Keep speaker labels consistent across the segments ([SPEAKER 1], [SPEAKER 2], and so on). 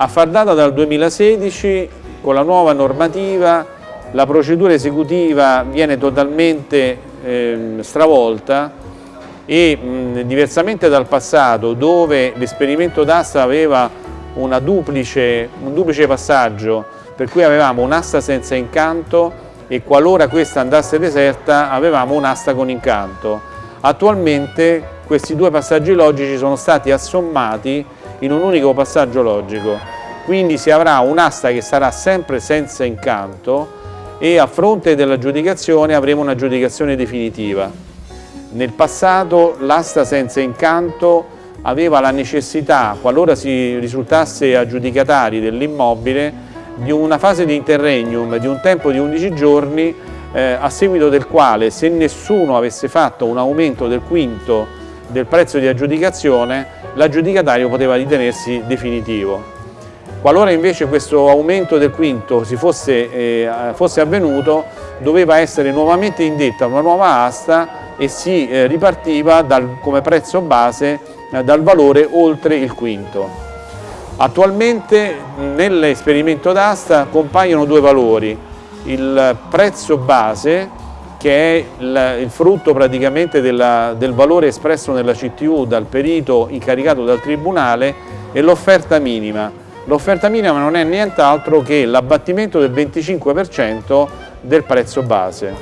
[SPEAKER 1] A far data dal 2016, con la nuova normativa, la procedura esecutiva viene totalmente eh, stravolta e mh, diversamente dal passato dove l'esperimento d'asta aveva duplice, un duplice passaggio per cui avevamo un'asta senza incanto e qualora questa andasse deserta avevamo un'asta con incanto. Attualmente questi due passaggi logici sono stati assommati in un unico passaggio logico, quindi si avrà un'asta che sarà sempre senza incanto e a fronte dell'aggiudicazione avremo un'aggiudicazione definitiva. Nel passato l'asta senza incanto aveva la necessità, qualora si risultasse aggiudicatari dell'immobile, di una fase di interregnum di un tempo di 11 giorni eh, a seguito del quale se nessuno avesse fatto un aumento del quinto del prezzo di aggiudicazione l'aggiudicatario poteva ritenersi definitivo. Qualora invece questo aumento del quinto fosse, eh, fosse, avvenuto doveva essere nuovamente indetta una nuova asta e si eh, ripartiva dal, come prezzo base eh, dal valore oltre il quinto. Attualmente nell'esperimento d'asta compaiono due valori, il prezzo base che è il, il frutto praticamente della, del valore espresso nella CTU dal perito incaricato dal Tribunale e l'offerta minima. L'offerta minima non è nient'altro che l'abbattimento del 25% del prezzo base.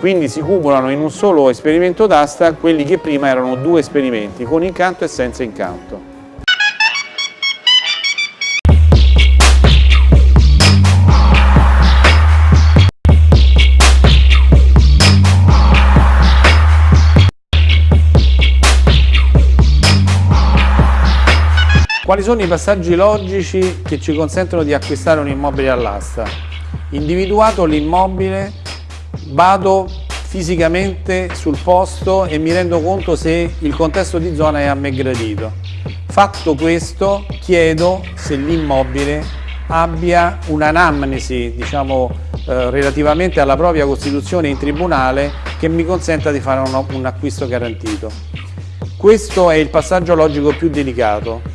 [SPEAKER 1] Quindi si cumulano in un solo esperimento d'asta quelli che prima erano due esperimenti, con incanto e senza incanto. Quali sono i passaggi logici che ci consentono di acquistare un immobile all'asta? Individuato l'immobile, vado fisicamente sul posto e mi rendo conto se il contesto di zona è a me gradito. Fatto questo, chiedo se l'immobile abbia un'anamnesi, diciamo, eh, relativamente alla propria costituzione in tribunale che mi consenta di fare un, un acquisto garantito. Questo è il passaggio logico più delicato